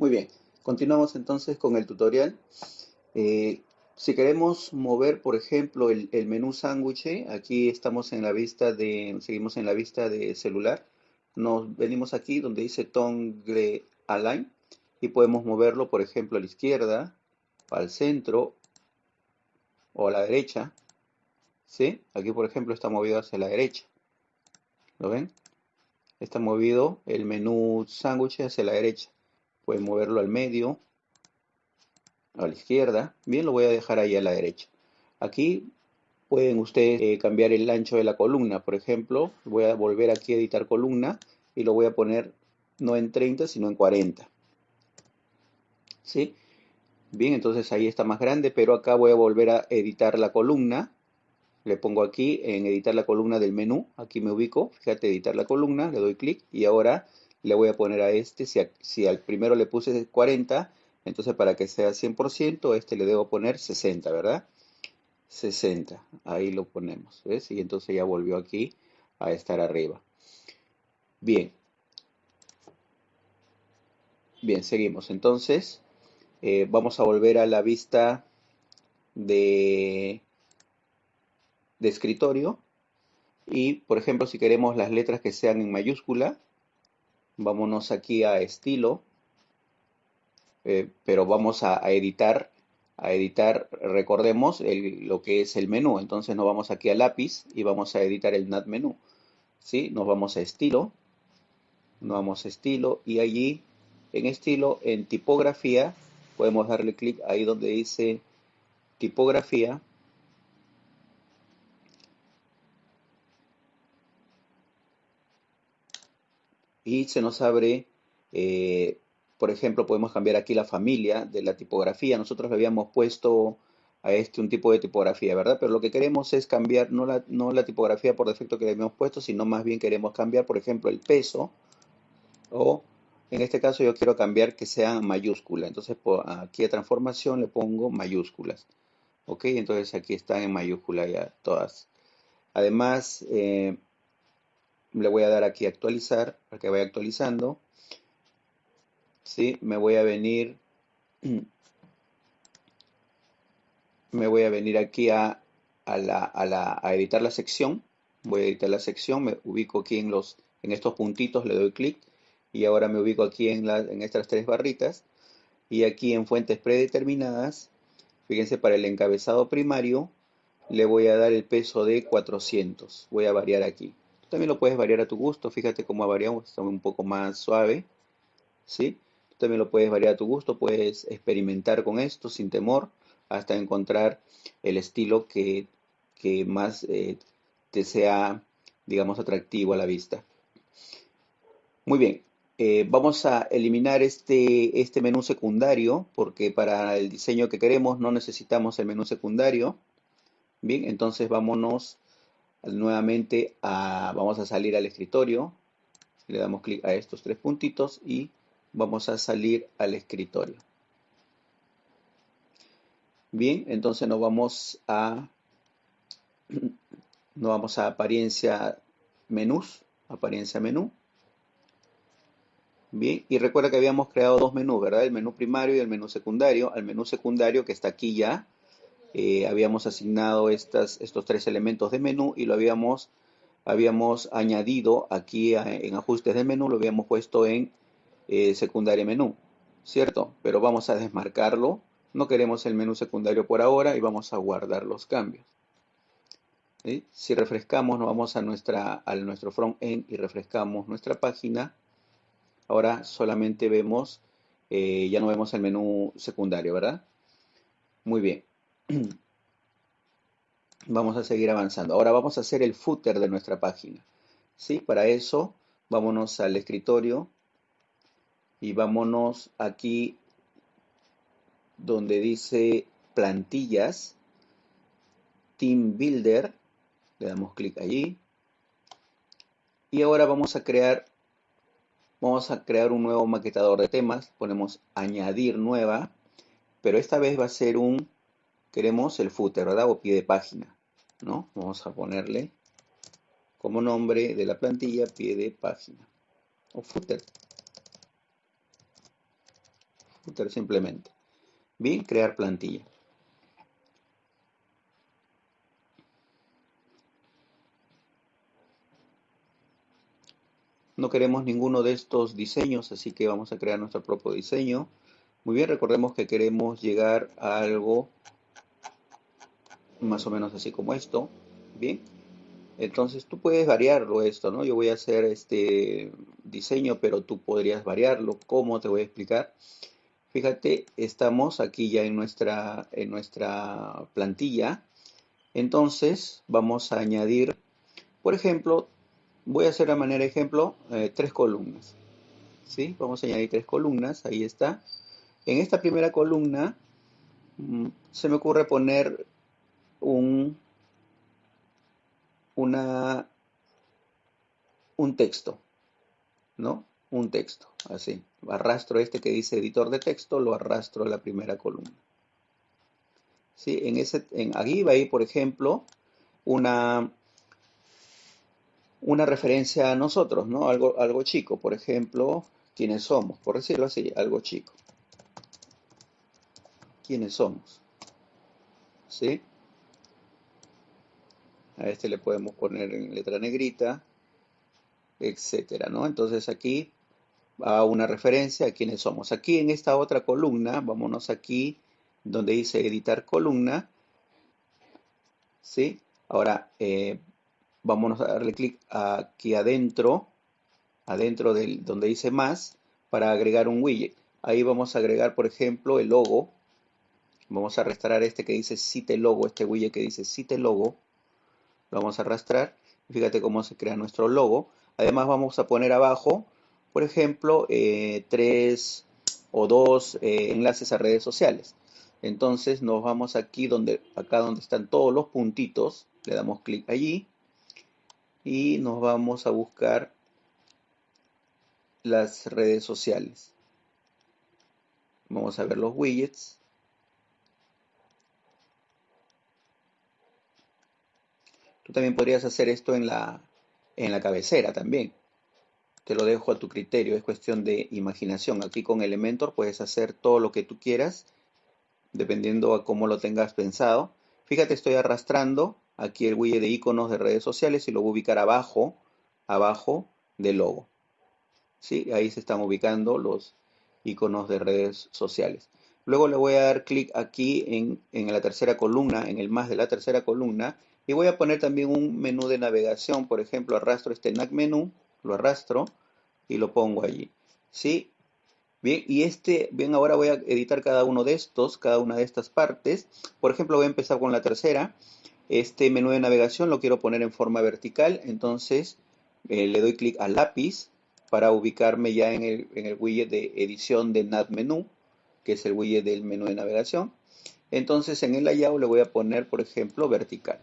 Muy bien, continuamos entonces con el tutorial. Eh, si queremos mover, por ejemplo, el, menú sándwich, aquí estamos en la vista de, seguimos en la vista de celular. Nos venimos aquí donde dice Toggle Align y podemos moverlo, por ejemplo, a la izquierda, al centro o a la derecha. ¿Sí? Aquí, por ejemplo, está movido hacia la derecha. ¿Lo ven? Está movido el menú sándwich hacia la derecha. Pueden moverlo al medio, a la izquierda. Bien, lo voy a dejar ahí a la derecha. Aquí pueden ustedes eh, cambiar el ancho de la columna. Por ejemplo, voy a volver aquí a editar columna y lo voy a poner no en 30, sino en 40. ¿Sí? Bien, entonces ahí está más grande, pero acá voy a volver a editar la columna. Le pongo aquí en editar la columna del menú. Aquí me ubico, fíjate, editar la columna, le doy clic y ahora le voy a poner a este, si, si al primero le puse 40, entonces para que sea 100%, este le debo poner 60, ¿verdad? 60, ahí lo ponemos, ¿ves? Y entonces ya volvió aquí a estar arriba. Bien. Bien, seguimos. Entonces, eh, vamos a volver a la vista de, de escritorio. Y, por ejemplo, si queremos las letras que sean en mayúscula, vámonos aquí a estilo, eh, pero vamos a, editar, a editar, recordemos lo que es el menú, entonces nos vamos aquí a lápiz y vamos a editar el NAT menú, ¿sí? Nos vamos a estilo, nos vamos a estilo y allí en estilo, en tipografía, podemos darle clic ahí donde dice tipografía y se nos abre, eh, por ejemplo, podemos cambiar aquí la familia de la tipografía. Nosotros le habíamos puesto a este un tipo de tipografía, ¿verdad? Pero lo que queremos es cambiar no la, no la tipografía por defecto que le habíamos puesto, sino más bien queremos cambiar, por ejemplo, el peso o en este caso yo quiero cambiar que sea mayúscula. Entonces aquí a transformación le pongo mayúsculas. ¿Ok? Entonces aquí están en mayúscula ya todas. Además, eh, le voy a dar aquí actualizar para que vaya actualizando. ¿Sí? Me voy a venir me voy a venir aquí a, la, editar la sección. Voy a editar la sección, me ubico aquí en, los, en estos puntitos, le doy clic y ahora me ubico aquí en, en estas tres barritas y aquí en fuentes predeterminadas, fíjense para el encabezado primario le voy a dar el peso de 400, voy a variar aquí. También lo puedes variar a tu gusto. Fíjate cómo ha variado. Está un poco más suave. ¿Sí? También lo puedes variar a tu gusto. Puedes experimentar con esto sin temor hasta encontrar el estilo que, más eh, te sea, digamos, atractivo a la vista. Muy bien. Eh, vamos a eliminar este, este menú secundario porque para el diseño que queremos no necesitamos el menú secundario. Bien, entonces vámonos nuevamente vamos a salir al escritorio, le damos clic a estos tres puntitos y vamos a salir al escritorio. Bien, entonces nos vamos a nos vamos a apariencia menús, apariencia menú. Bien, y recuerda que habíamos creado dos menús, ¿verdad? El menú primario y el menú secundario. Al menú secundario que está aquí ya, eh, habíamos asignado estos tres elementos de menú y lo habíamos, habíamos añadido aquí en ajustes de menú, lo habíamos puesto en eh, secundaria menú, ¿cierto? Pero vamos a desmarcarlo, no queremos el menú secundario por ahora y vamos a guardar los cambios. Si refrescamos, nos vamos a, nuestra, nuestro front-end y refrescamos nuestra página, ahora solamente vemos, eh, ya no vemos el menú secundario, ¿verdad? Muy bien. Vamos a seguir avanzando. Ahora vamos a hacer el footer de nuestra página. ¿Sí? Para eso, vámonos al escritorio y vámonos aquí donde dice plantillas, Team Builder. Le damos clic allí. Y ahora vamos a crear vamos a crear un nuevo maquetador de temas. Ponemos añadir nueva, pero esta vez va a ser un queremos el footer, ¿verdad? O pie de página, ¿no? Vamos a ponerle como nombre de la plantilla pie de página o footer. footer simplemente. Bien, crear plantilla. No queremos ninguno de estos diseños, así que vamos a crear nuestro propio diseño. Muy bien, recordemos que queremos llegar a algo más o menos así como esto. Bien, entonces tú puedes variarlo esto, ¿no? Yo voy a hacer este diseño, pero tú podrías variarlo. ¿Cómo? Te voy a explicar. Fíjate, estamos aquí ya en nuestra, en nuestra plantilla. Entonces vamos a añadir, por ejemplo, voy a hacer de manera ejemplo eh, tres columnas. ¿Sí? Vamos a añadir tres columnas, ahí está. En esta primera columna mm, se me ocurre poner un, una, un texto, ¿no? Un texto, así. Arrastro este que dice editor de texto, lo arrastro a la primera columna. ¿Sí? En ese, en, aquí va a ir, por ejemplo, una, una referencia a nosotros, ¿no? Algo, algo chico, por ejemplo, quiénes somos, por decirlo así, algo chico. ¿Quiénes somos? ¿Sí? A este le podemos poner en letra negrita, etcétera, ¿no? Entonces aquí va una referencia a quiénes somos. Aquí en esta otra columna, vámonos aquí donde dice editar columna, ¿sí? Ahora, eh, Vamos a darle clic aquí adentro, adentro del donde dice más, para agregar un widget. Ahí vamos a agregar, por ejemplo, el logo. Vamos a arrastrar este que dice cite logo, este widget que dice cite logo. Lo vamos a arrastrar. Fíjate cómo se crea nuestro logo. Además vamos a poner abajo, por ejemplo, eh, tres o dos eh, enlaces a redes sociales. Entonces nos vamos aquí donde, acá donde están todos los puntitos, le damos clic allí y nos vamos a buscar las redes sociales. Vamos a ver los widgets. Tú también podrías hacer esto en la, en la cabecera también. Te lo dejo a tu criterio, es cuestión de imaginación. Aquí con Elementor puedes hacer todo lo que tú quieras, dependiendo a cómo lo tengas pensado. Fíjate, estoy arrastrando aquí el widget de iconos de redes sociales y lo voy a ubicar abajo, abajo del logo. ¿Sí? Ahí se están ubicando los iconos de redes sociales. Luego le voy a dar clic aquí en, en, la tercera columna, en el más de la tercera columna, y voy a poner también un menú de navegación. Por ejemplo, arrastro este NAC menú, lo arrastro y lo pongo allí. ¿Sí? Bien, y este, bien, ahora voy a editar cada uno de estos, cada una de estas partes. Por ejemplo, voy a empezar con la tercera. Este menú de navegación lo quiero poner en forma vertical, entonces eh, le doy clic al lápiz para ubicarme ya en el, en el widget de edición de Nav Menú, que es el widget del menú de navegación. Entonces en el layout le voy a poner, por ejemplo, vertical.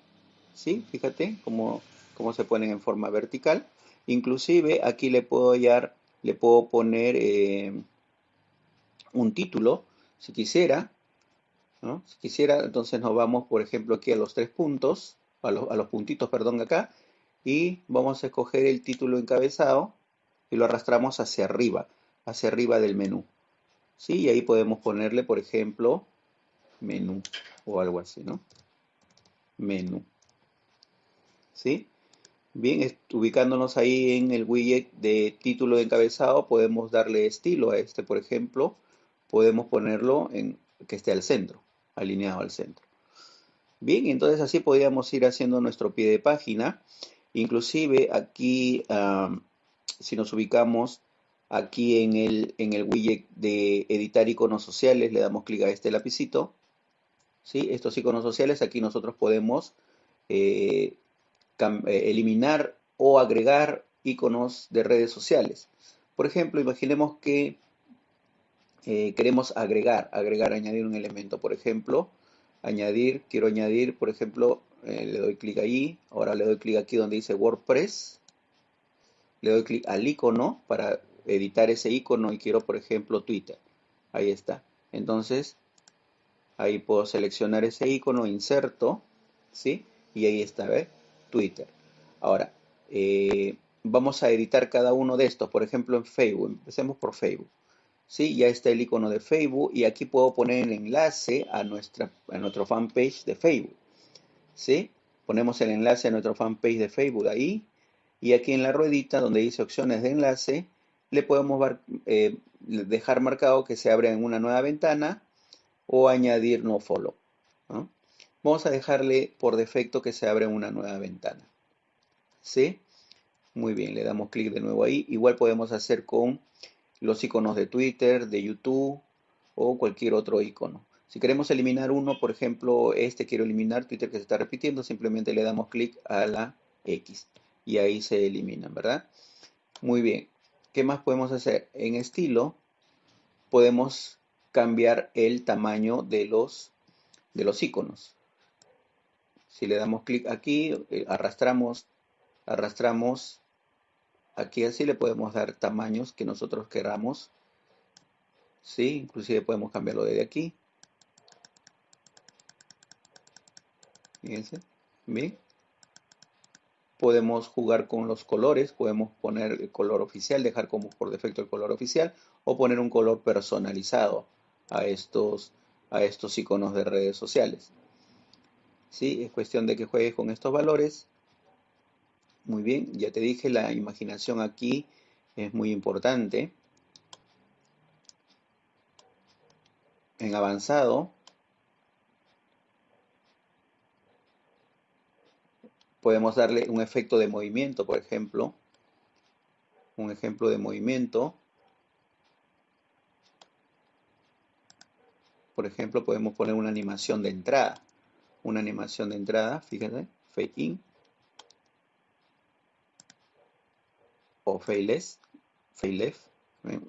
¿Sí? Fíjate cómo, cómo se ponen en forma vertical. Inclusive aquí le puedo, hallar, le puedo poner eh, un título, si quisiera, si quisiera, entonces nos vamos, por ejemplo, aquí a los tres puntos, a los, a los puntitos, perdón, acá, y vamos a escoger el título encabezado y lo arrastramos hacia arriba, hacia arriba del menú. ¿Sí? Y ahí podemos ponerle, por ejemplo, menú o algo así, ¿no? Menú. ¿Sí? Bien, ubicándonos ahí en el widget de título encabezado, podemos darle estilo a este, por ejemplo. Podemos ponerlo en que esté al centro alineado al centro. Bien, entonces así podríamos ir haciendo nuestro pie de página. Inclusive aquí, si nos ubicamos aquí en el, en el widget de editar iconos sociales, le damos clic a este lapicito. ¿sí? Estos iconos sociales, aquí nosotros podemos eh, eliminar o agregar iconos de redes sociales. Por ejemplo, imaginemos que eh, queremos agregar, agregar, añadir un elemento. Por ejemplo, añadir, quiero añadir, por ejemplo, eh, le doy clic ahí, ahora le doy clic aquí donde dice WordPress, le doy clic al icono para editar ese icono y quiero, por ejemplo, Twitter. Ahí está. Entonces, ahí puedo seleccionar ese icono, inserto, ¿sí? Y ahí está, ¿ves? Twitter. Ahora, eh, vamos a editar cada uno de estos. Por ejemplo, en Facebook. Empecemos por Facebook. ¿sí? Ya está el icono de Facebook y aquí puedo poner el enlace a, nuestra, a nuestro fanpage de Facebook, ¿sí? Ponemos el enlace a nuestro fanpage de Facebook ahí y aquí en la ruedita donde dice opciones de enlace, le podemos eh, dejar marcado que se abre en una nueva ventana o añadir no follow. Vamos a dejarle por defecto que se abre en una nueva ventana. ¿Sí? Muy bien, le damos clic de nuevo ahí. Igual podemos hacer con los iconos de Twitter, de YouTube o cualquier otro icono. Si queremos eliminar uno, por ejemplo, este quiero eliminar Twitter que se está repitiendo, simplemente le damos clic a la X y ahí se eliminan, ¿verdad? Muy bien. ¿Qué más podemos hacer? En estilo podemos cambiar el tamaño de los, de los iconos. Si le damos clic aquí, eh, arrastramos, arrastramos aquí así le podemos dar tamaños que nosotros queramos. Sí, inclusive podemos cambiarlo desde aquí. Fíjense, ¿bien? Podemos jugar con los colores, podemos poner el color oficial, dejar como por defecto el color oficial o poner un color personalizado a estos, a estos iconos de redes sociales. ¿Sí? Es cuestión de que juegues con estos valores. Muy bien, ya te dije, la imaginación aquí es muy importante. En avanzado, podemos darle un efecto de movimiento, por ejemplo. Un ejemplo de movimiento. Por ejemplo, podemos poner una animación de entrada. Una animación de entrada, fíjense, fade in. O fade left. Fade left.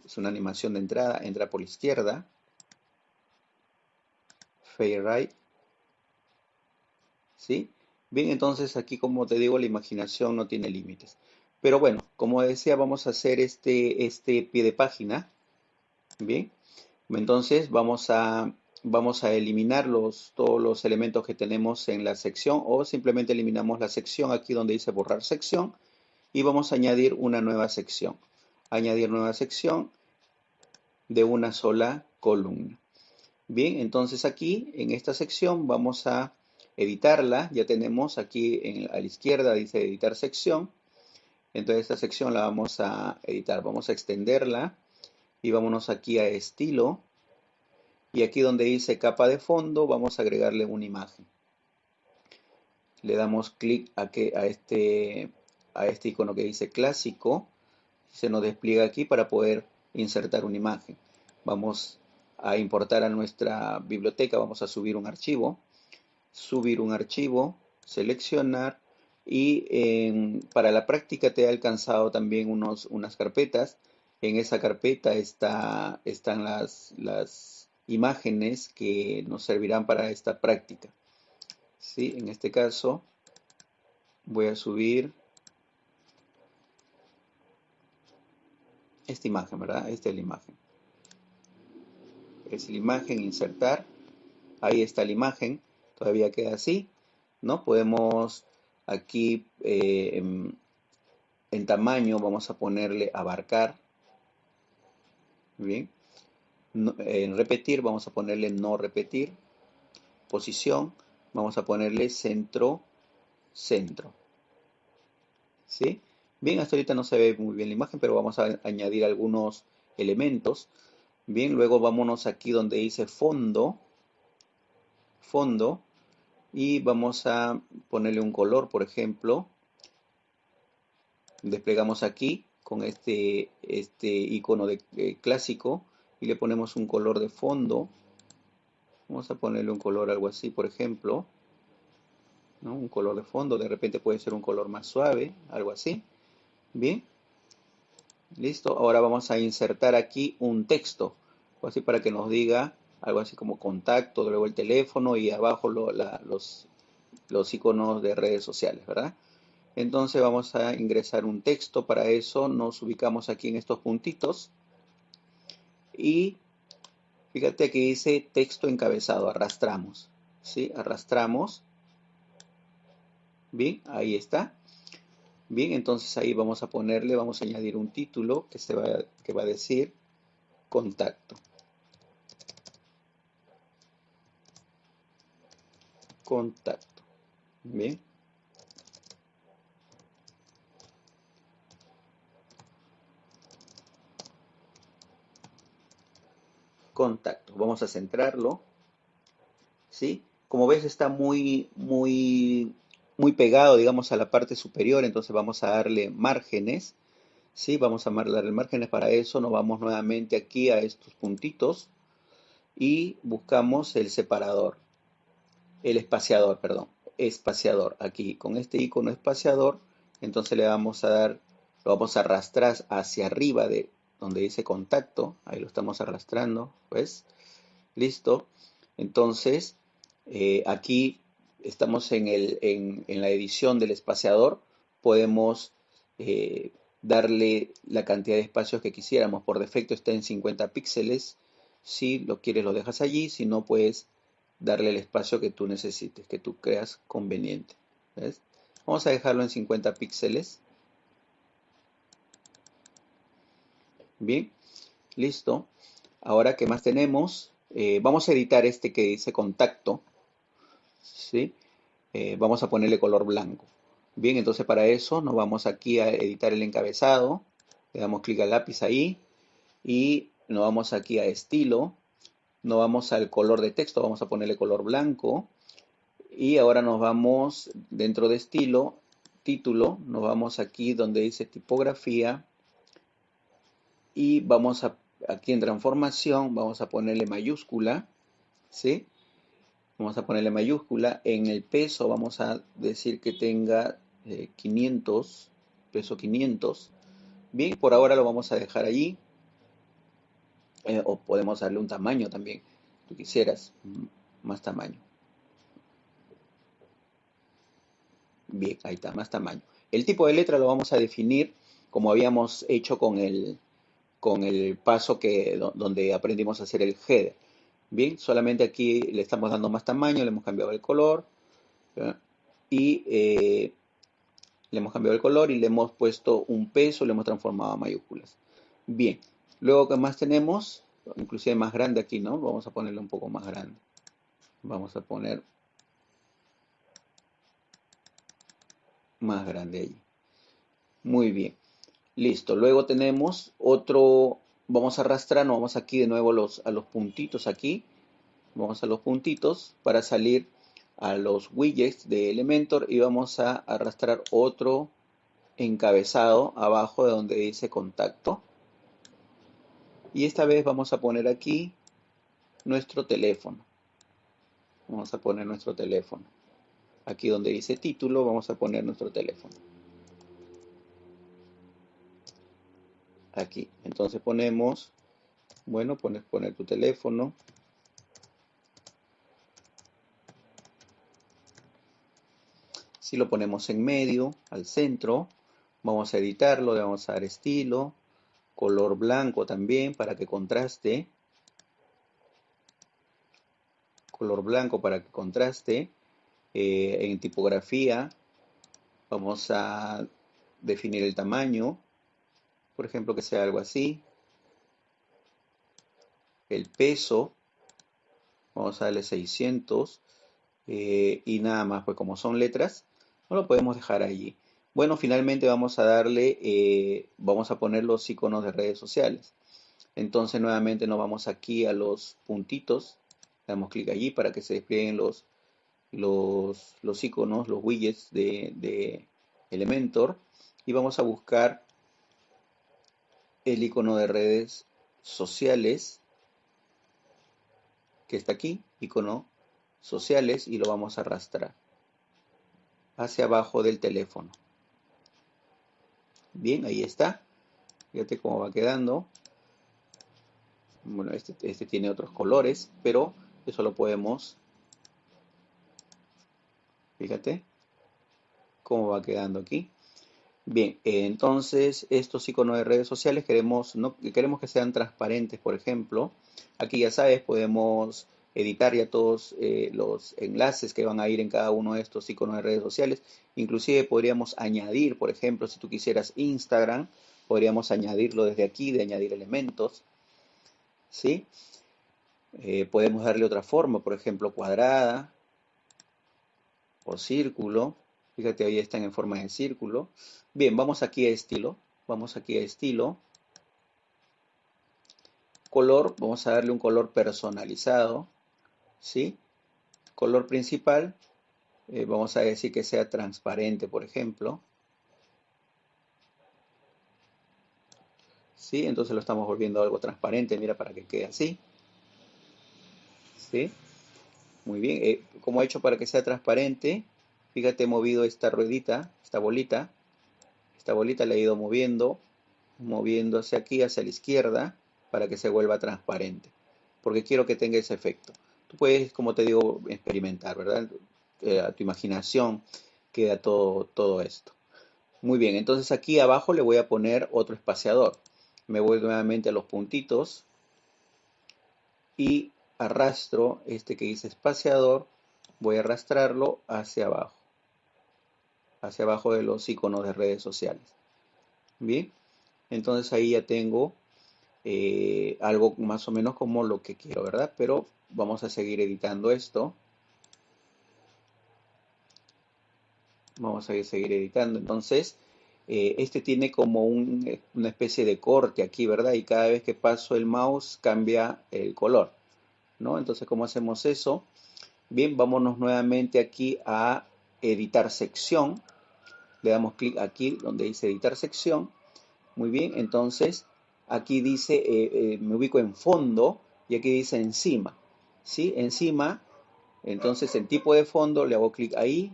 Es una animación de entrada, entra por la izquierda. Fade right. ¿Sí? Bien, entonces aquí como te digo, la imaginación no tiene límites. Pero bueno, como decía, vamos a hacer este, este pie de página. Bien, entonces vamos a, vamos a eliminar los, todos los elementos que tenemos en la sección o simplemente eliminamos la sección aquí donde dice borrar sección y vamos a añadir una nueva sección. Añadir nueva sección de una sola columna. Bien, entonces aquí en esta sección vamos a editarla, ya tenemos aquí a la izquierda dice editar sección, entonces esta sección la vamos a editar, vamos a extenderla y vámonos aquí a estilo y aquí donde dice capa de fondo vamos a agregarle una imagen. Le damos clic a, que, a, este, a este icono que dice clásico, se nos despliega aquí para poder insertar una imagen. Vamos a importar a nuestra biblioteca, vamos a subir un archivo subir un archivo, seleccionar y para la práctica te he alcanzado también unos, unas carpetas. En esa carpeta está, están las, las imágenes que nos servirán para esta práctica. ¿Sí? En este caso voy a subir esta imagen, ¿verdad? Esta es la imagen. Es la imagen, insertar. Ahí está la imagen todavía queda así, ¿no? Podemos aquí eh, en, tamaño vamos a ponerle abarcar, bien. En repetir vamos a ponerle no repetir, posición vamos a ponerle centro, centro, ¿sí? Bien, hasta ahorita no se ve muy bien la imagen, pero vamos a añadir algunos elementos. Bien, luego vámonos aquí donde dice fondo, fondo, y vamos a ponerle un color, por ejemplo. Desplegamos aquí con este, este icono de, eh, clásico y le ponemos un color de fondo. Vamos a ponerle un color algo así, por ejemplo. Un color de fondo, de repente puede ser un color más suave, algo así. Bien. Listo. Ahora vamos a insertar aquí un texto, así para que nos diga algo así como contacto, luego el teléfono y abajo los, los iconos de redes sociales, ¿verdad? Entonces vamos a ingresar un texto, para eso nos ubicamos aquí en estos puntitos y fíjate que dice texto encabezado, arrastramos, ¿sí? Arrastramos, bien, ahí está. Bien, entonces ahí vamos a ponerle, vamos a añadir un título que, se va, que va a decir contacto. Contacto. Bien. Contacto. Vamos a centrarlo. ¿Sí? Como ves está muy, muy, muy pegado, digamos, a la parte superior, entonces vamos a darle márgenes. ¿sí? Vamos a darle márgenes para eso, nos vamos nuevamente aquí a estos puntitos y buscamos el separador, el espaciador, perdón, espaciador. Aquí con este icono espaciador, entonces le vamos a dar, lo vamos a arrastrar hacia arriba de donde dice contacto, ahí lo estamos arrastrando, pues, listo. Entonces, eh, aquí estamos en, el, en, la edición del espaciador, podemos eh, darle la cantidad de espacios que quisiéramos. Por defecto está en 50 píxeles. Si lo quieres lo dejas allí, si no puedes darle el espacio que tú necesites, que tú creas conveniente. Vamos a dejarlo en 50 píxeles. Bien, listo. Ahora, ¿qué más tenemos? Eh, vamos a editar este que dice contacto. ¿sí? Eh, vamos a ponerle color blanco. Bien, entonces para eso nos vamos aquí a editar el encabezado, le damos clic al lápiz ahí y nos vamos aquí a estilo, nos vamos al color de texto, vamos a ponerle color blanco y ahora nos vamos dentro de estilo, título, nos vamos aquí donde dice tipografía y vamos a aquí en transformación, vamos a ponerle mayúscula, ¿sí? Vamos a ponerle mayúscula. En el peso vamos a decir que tenga 500, eh, peso 500. Bien, por ahora lo vamos a dejar allí. Eh, o podemos darle un tamaño también, tú quisieras, más tamaño. Bien, ahí está, más tamaño. El tipo de letra lo vamos a definir como habíamos hecho con el, con el paso que, donde aprendimos a hacer el header. Bien, solamente aquí le estamos dando más tamaño, le hemos cambiado el color y eh, le hemos cambiado el color y le hemos puesto un peso, le hemos transformado a mayúsculas. Bien, luego que más tenemos, inclusive más grande aquí, ¿no? Vamos a ponerle un poco más grande. Vamos a poner más grande allí. Muy bien. Listo. Luego tenemos otro vamos a arrastrar, nos vamos aquí de nuevo los, a los puntitos aquí, vamos a los puntitos para salir a los widgets de Elementor y vamos a arrastrar otro encabezado abajo de donde dice contacto. Y esta vez vamos a poner aquí nuestro teléfono. Vamos a poner nuestro teléfono. Aquí donde dice título vamos a poner nuestro teléfono. Aquí. Entonces ponemos, bueno, pones poner tu teléfono. Si lo ponemos en medio, al centro, vamos a editarlo, le vamos a dar estilo, color blanco también para que contraste. Color blanco para que contraste. Eh, en tipografía vamos a definir el tamaño por ejemplo, que sea algo así. El peso, vamos a darle 600 eh, y nada más, pues como son letras, no lo podemos dejar allí. Bueno, finalmente vamos a darle, eh, vamos a poner los iconos de redes sociales. Entonces nuevamente nos vamos aquí a los puntitos, damos clic allí para que se desplieguen los, los, los iconos, los widgets de, de Elementor y vamos a buscar el icono de redes sociales que está aquí, icono sociales, y lo vamos a arrastrar hacia abajo del teléfono. Bien, ahí está. Fíjate cómo va quedando. Bueno, este, este tiene otros colores, pero eso lo podemos... Fíjate cómo va quedando aquí. Bien, entonces estos iconos de redes sociales queremos, queremos que sean transparentes, por ejemplo. Aquí ya sabes, podemos editar ya todos eh, los enlaces que van a ir en cada uno de estos iconos de redes sociales. Inclusive podríamos añadir, por ejemplo, si tú quisieras Instagram, podríamos añadirlo desde aquí, de añadir elementos. ¿sí? Eh, podemos darle otra forma, por ejemplo, cuadrada o círculo. Fíjate, ahí están en forma de círculo. Bien, vamos aquí a estilo. Vamos aquí a estilo. Color, vamos a darle un color personalizado. ¿Sí? Color principal, eh, vamos a decir que sea transparente, por ejemplo. ¿Sí? Entonces lo estamos volviendo algo transparente, mira, para que quede así. ¿Sí? Muy bien. Eh, como he hecho para que sea transparente, fíjate, he movido esta ruedita, esta bolita. Esta bolita la he ido moviendo, moviendo hacia aquí, hacia la izquierda, para que se vuelva transparente. Porque quiero que tenga ese efecto. Tú puedes, como te digo, experimentar, ¿verdad? Eh, a tu imaginación queda todo, todo esto. Muy bien, entonces aquí abajo le voy a poner otro espaciador. Me voy nuevamente a los puntitos y arrastro este que dice espaciador, voy a arrastrarlo hacia abajo, hacia abajo de los iconos de redes sociales. Bien, entonces ahí ya tengo eh, algo más o menos como lo que quiero, ¿verdad? Pero vamos a seguir editando esto. Vamos a seguir editando. Entonces, eh, este tiene como una especie de corte aquí, ¿verdad? Y cada vez que paso el mouse cambia el color. ¿no? Entonces, ¿cómo hacemos eso? Bien, vámonos nuevamente aquí a editar sección. Le damos clic aquí donde dice editar sección. Muy bien, entonces aquí dice, eh, eh, me ubico en fondo y aquí dice encima. ¿Sí? Encima, entonces en tipo de fondo le hago clic ahí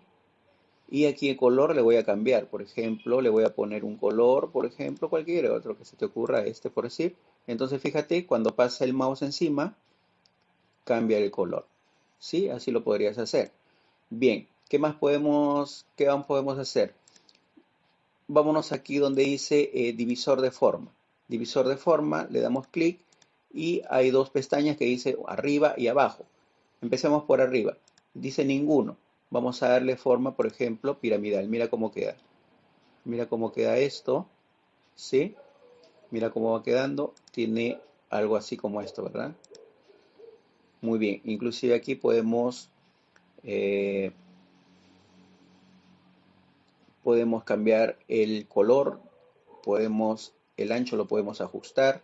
y aquí el color le voy a cambiar. Por ejemplo, le voy a poner un color, por ejemplo, cualquier otro que se te ocurra, este por decir. Entonces fíjate, cuando pasa el mouse encima, cambia el color. ¿Sí? Así lo podrías hacer. Bien, ¿qué más podemos, qué más podemos hacer? Vámonos aquí donde dice eh, divisor de forma. Divisor de forma, le damos clic y hay dos pestañas que dice arriba y abajo. Empecemos por arriba. Dice ninguno. Vamos a darle forma, por ejemplo, piramidal. Mira cómo queda. Mira cómo queda esto. ¿Sí? Mira cómo va quedando. Tiene algo así como esto, ¿verdad? Muy bien, inclusive aquí podemos, eh, podemos cambiar el color, podemos, el ancho lo podemos ajustar,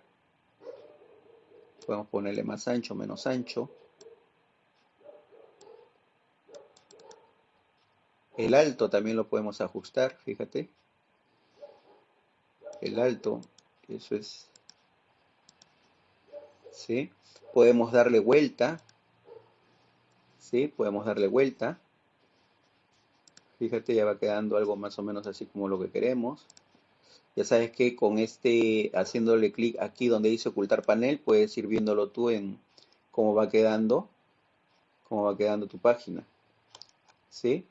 podemos ponerle más ancho, menos ancho. El alto también lo podemos ajustar, fíjate. El alto, eso es, ¿sí? Podemos darle vuelta. ¿Sí? Podemos darle vuelta. Fíjate, ya va quedando algo más o menos así como lo que queremos. Ya sabes que con este, haciéndole clic aquí donde dice ocultar panel, puedes ir viéndolo tú en cómo va quedando, cómo va quedando tu página. ¿Sí?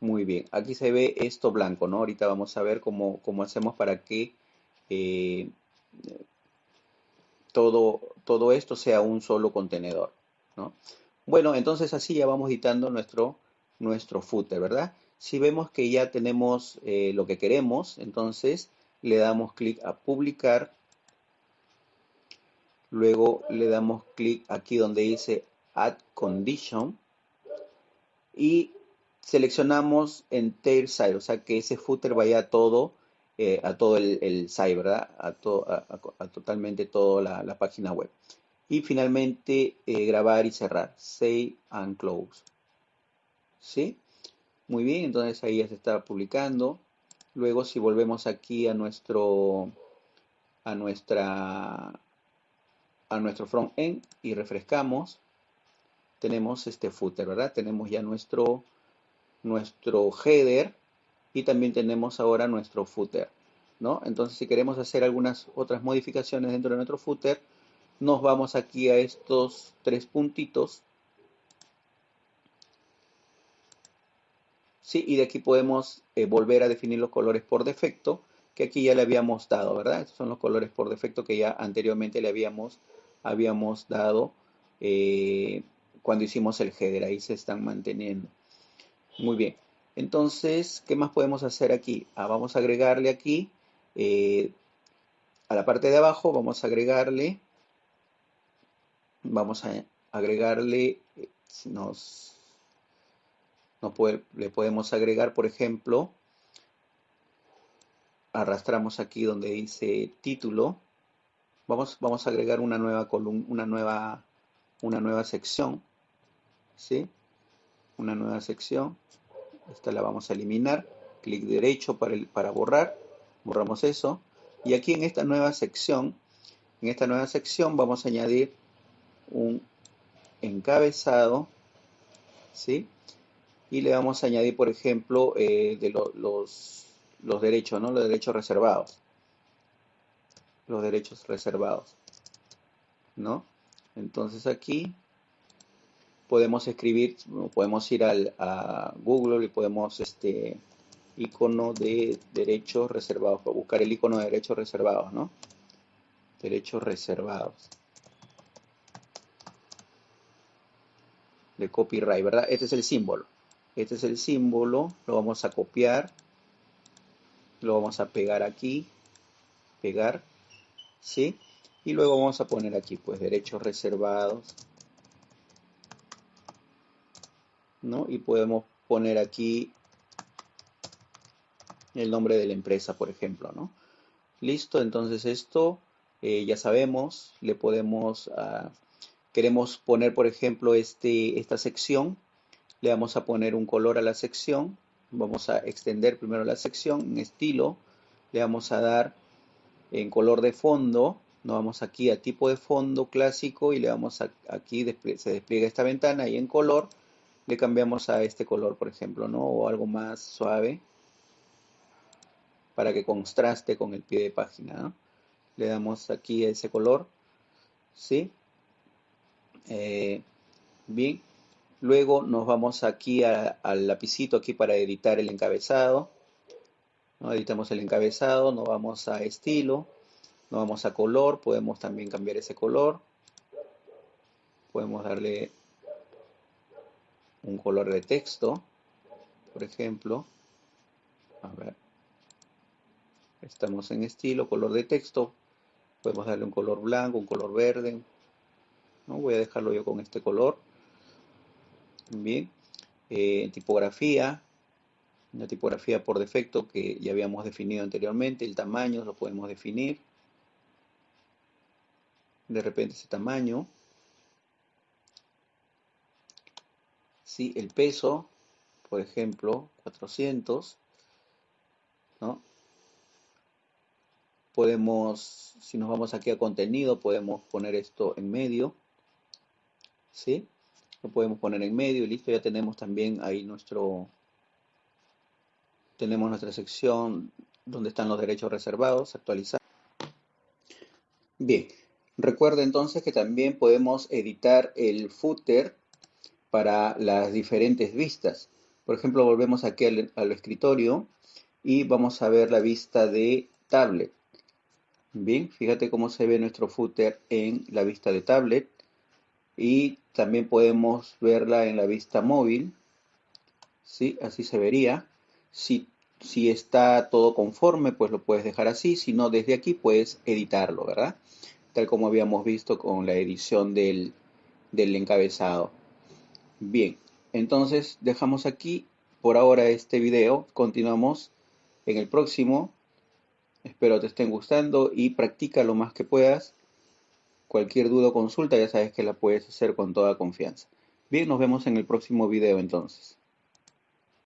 Muy bien. Aquí se ve esto blanco, ¿no? Ahorita vamos a ver cómo, cómo hacemos para que eh, todo, todo esto sea un solo contenedor. ¿no? Bueno, entonces así ya vamos editando nuestro, nuestro footer, ¿verdad? Si vemos que ya tenemos eh, lo que queremos, entonces le damos clic a publicar. Luego le damos clic aquí donde dice Add Condition. Y seleccionamos en Tail Side, o sea que ese footer vaya todo eh, a todo el, site, ¿verdad? A, a, totalmente toda la, página web. Y finalmente eh, grabar y cerrar. Save and close. ¿Sí? Muy bien, entonces ahí ya se está publicando. Luego si volvemos aquí a nuestro a nuestra a nuestro front end y refrescamos, tenemos este footer, ¿verdad? Tenemos ya nuestro nuestro header y también tenemos ahora nuestro footer. ¿no? Entonces, si queremos hacer algunas otras modificaciones dentro de nuestro footer, nos vamos aquí a estos tres puntitos. ¿Sí? Y de aquí podemos eh, volver a definir los colores por defecto, que aquí ya le habíamos dado, ¿verdad? Estos son los colores por defecto que ya anteriormente le habíamos, habíamos dado eh, cuando hicimos el header. Ahí se están manteniendo. Muy bien. Entonces, ¿qué más podemos hacer aquí? Ah, vamos a agregarle aquí, eh, a la parte de abajo, vamos a agregarle vamos a agregarle, nos, le podemos agregar, por ejemplo, arrastramos aquí donde dice título, vamos, vamos a agregar una nueva columna, una nueva, una nueva sección, ¿sí? Una nueva sección, esta la vamos a eliminar, clic derecho para, el, para borrar, borramos eso, y aquí en esta nueva sección, en esta nueva sección vamos a añadir un encabezado, ¿sí? Y le vamos a añadir, por ejemplo, eh, de los, los derechos, ¿no? Los derechos reservados. Los derechos reservados, ¿no? Entonces aquí podemos escribir, podemos ir al, a Google y podemos, este, icono de derechos reservados, buscar el icono de derechos reservados, ¿no? Derechos reservados. De copyright, ¿verdad? Este es el símbolo. Este es el símbolo, lo vamos a copiar, lo vamos a pegar aquí, pegar, ¿sí? Y luego vamos a poner aquí, pues, derechos reservados, ¿no? Y podemos poner aquí el nombre de la empresa, por ejemplo, ¿no? Listo, entonces esto eh, ya sabemos, le podemos, ah, queremos poner, por ejemplo, este, esta sección, le vamos a poner un color a la sección, vamos a extender primero la sección en estilo, le vamos a dar en color de fondo, nos vamos aquí a tipo de fondo clásico y le vamos a, aquí se despliega esta ventana y en color le cambiamos a este color, por ejemplo, ¿no? O algo más suave para que contraste con el pie de página. Le damos aquí ese color, ¿sí? Eh, bien, luego nos vamos aquí al lapicito aquí para editar el encabezado. ¿no? Editamos el encabezado, nos vamos a estilo, nos vamos a color, podemos también cambiar ese color. Podemos darle un color de texto, por ejemplo. A ver. Estamos en estilo, color de texto. Podemos darle un color blanco, un color verde. ¿no? Voy a dejarlo yo con este color. Bien. Eh, tipografía. Una tipografía por defecto que ya habíamos definido anteriormente. El tamaño lo podemos definir. De repente ese tamaño. Sí, el peso, por ejemplo, 400. ¿no? podemos, si nos vamos aquí a contenido, podemos poner esto en medio, ¿sí? Lo podemos poner en medio y listo, ya tenemos también ahí nuestro, tenemos nuestra sección donde están los derechos reservados, actualizar. Bien, recuerda entonces que también podemos editar el footer para las diferentes vistas. Por ejemplo, volvemos aquí al, al escritorio y vamos a ver la vista de tablet. Bien, fíjate cómo se ve nuestro footer en la vista de tablet y también podemos verla en la vista móvil. ¿Sí? Así se vería. Si, si está todo conforme, pues lo puedes dejar así. Si no, desde aquí puedes editarlo, ¿verdad? Tal como habíamos visto con la edición del, del encabezado. Bien, entonces dejamos aquí por ahora este video. Continuamos en el próximo Espero te estén gustando y practica lo más que puedas. Cualquier duda o consulta ya sabes que la puedes hacer con toda confianza. Bien, nos vemos en el próximo video entonces.